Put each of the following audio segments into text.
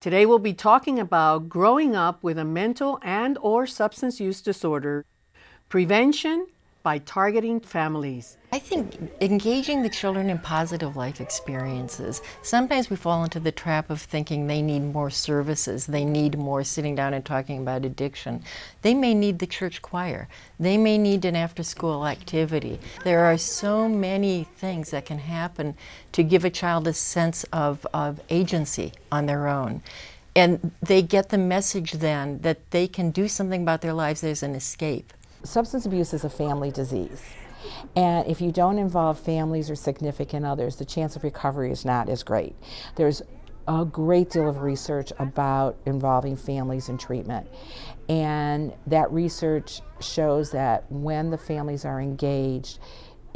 Today we'll be talking about growing up with a mental and or substance use disorder, prevention by targeting families. I think engaging the children in positive life experiences. Sometimes we fall into the trap of thinking they need more services, they need more sitting down and talking about addiction. They may need the church choir, they may need an after school activity. There are so many things that can happen to give a child a sense of, of agency on their own. And they get the message then that they can do something about their lives, there's an escape. Substance abuse is a family disease. And if you don't involve families or significant others, the chance of recovery is not as great. There's a great deal of research about involving families in treatment. And that research shows that when the families are engaged,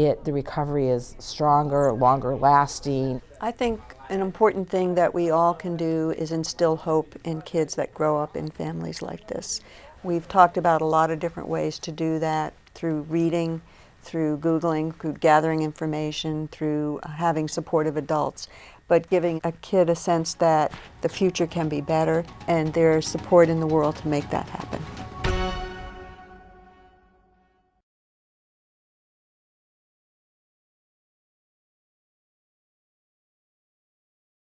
it the recovery is stronger, longer lasting. I think an important thing that we all can do is instill hope in kids that grow up in families like this. We've talked about a lot of different ways to do that through reading, through Googling, through gathering information, through having supportive adults, but giving a kid a sense that the future can be better and there's support in the world to make that happen.